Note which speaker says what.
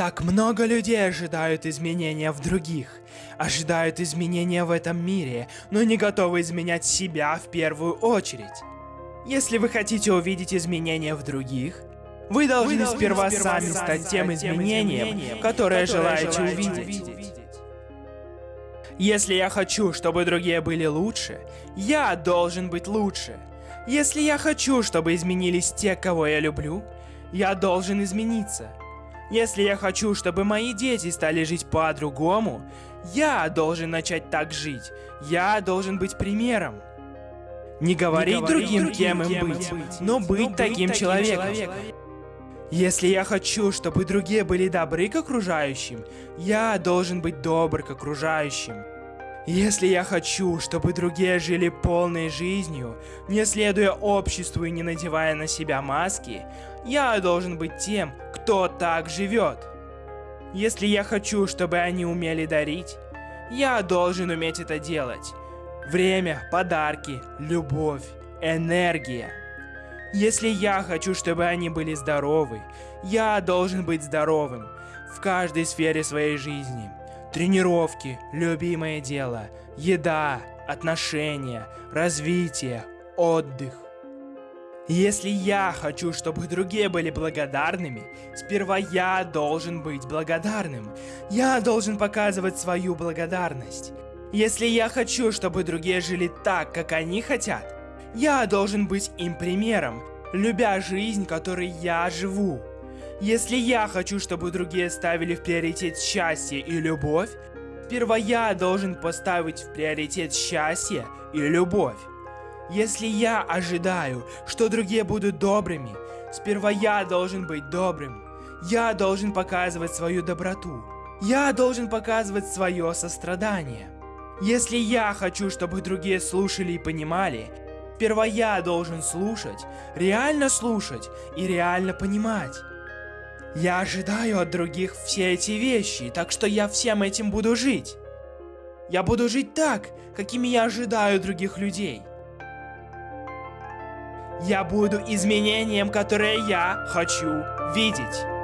Speaker 1: Так много людей ожидают изменения в других, ожидают изменения в этом мире, но не готовы изменять себя в первую очередь. Если вы хотите увидеть изменения в других, вы должны, вы должны сперва, сперва сами стать тем изменением, изменением которое, которое желаете, желаете увидеть. увидеть. Если я хочу, чтобы другие были лучше, я должен быть лучше. Если я хочу, чтобы изменились те, кого я люблю, я должен измениться. Если я хочу, чтобы мои дети стали жить по-другому, я должен начать так жить. Я должен быть примером. Не говорить, Не говорить другим, другим, кем им быть, быть но быть но таким, таким человеком. человеком. Если я хочу, чтобы другие были добры к окружающим, я должен быть добр к окружающим. Если я хочу, чтобы другие жили полной жизнью, не следуя обществу и не надевая на себя маски, я должен быть тем, кто так живет. Если я хочу, чтобы они умели дарить, я должен уметь это делать. Время, подарки, любовь, энергия. Если я хочу, чтобы они были здоровы, я должен быть здоровым в каждой сфере своей жизни. Тренировки, любимое дело, еда, отношения, развитие, отдых. Если я хочу, чтобы другие были благодарными, сперва я должен быть благодарным. Я должен показывать свою благодарность. Если я хочу, чтобы другие жили так, как они хотят, я должен быть им примером, любя жизнь, которой я живу. Если я хочу, чтобы другие ставили в приоритет счастье и любовь, сперва я должен поставить в приоритет счастье и любовь. Если я ожидаю, что другие будут добрыми, сперва я должен быть добрым. Я должен показывать свою доброту. Я должен показывать свое сострадание. Если я хочу, чтобы другие слушали и понимали, сперва я должен слушать, реально слушать и реально понимать. Я ожидаю от других все эти вещи, так что я всем этим буду жить. Я буду жить так, какими я ожидаю других людей. Я буду изменением, которое я хочу видеть.